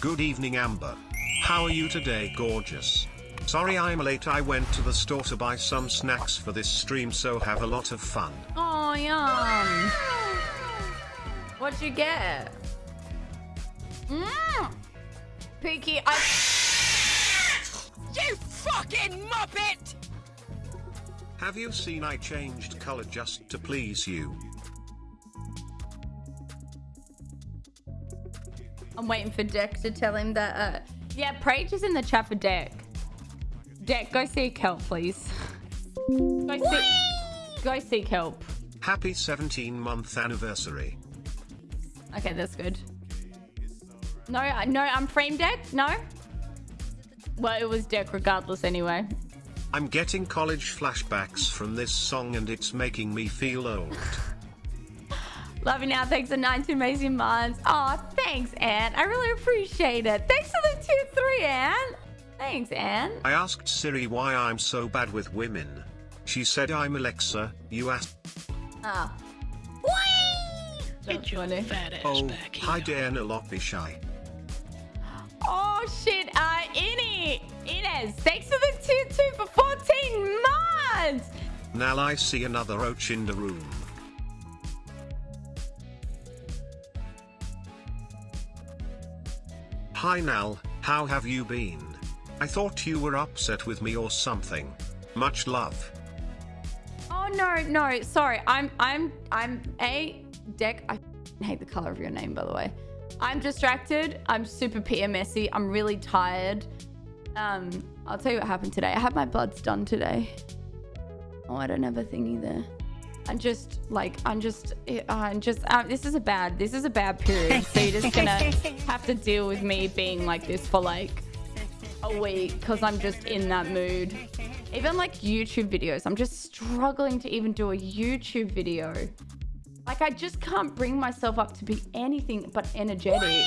Good evening, Amber. How are you today, gorgeous? Sorry I'm late. I went to the store to buy some snacks for this stream, so have a lot of fun. Oh, yum. What'd you get? Mmm. Peaky, I... You fucking muppet! Have you seen I changed color just to please you? I'm waiting for Deck to tell him that, uh... Yeah, Preach is in the chat for Deck. Deck, go seek help, please. go seek... Go seek help. Happy 17 month anniversary. Okay, that's good. No, no, I'm frame Deck? No? Well, it was Deck regardless anyway. I'm getting college flashbacks from this song and it's making me feel old. Love you now. Thanks for 19 amazing months. Oh, thanks, Anne. I really appreciate it. Thanks for the 2-3, Anne. Thanks, Anne. I asked Siri why I'm so bad with women. She said I'm Alexa. You asked. Ah. Get your funny. fat ass Oh, back here. hi Diana Lopishy. Oh, shit. Uh, Innie. Inez, thanks for the 2-2 for 14 months. Now I see another roach in the room. Hi Nal, how have you been? I thought you were upset with me or something. Much love. Oh, no, no. Sorry. I'm, I'm, I'm a deck. I hate the color of your name, by the way. I'm distracted. I'm super PMSy. I'm really tired. Um, I'll tell you what happened today. I had my bloods done today. Oh, I don't have a thingy there. I'm just like, I'm just, uh, I'm just, uh, this is a bad, this is a bad period. So you're just gonna have to deal with me being like this for like a week because I'm just in that mood. Even like YouTube videos, I'm just struggling to even do a YouTube video. Like I just can't bring myself up to be anything but energetic.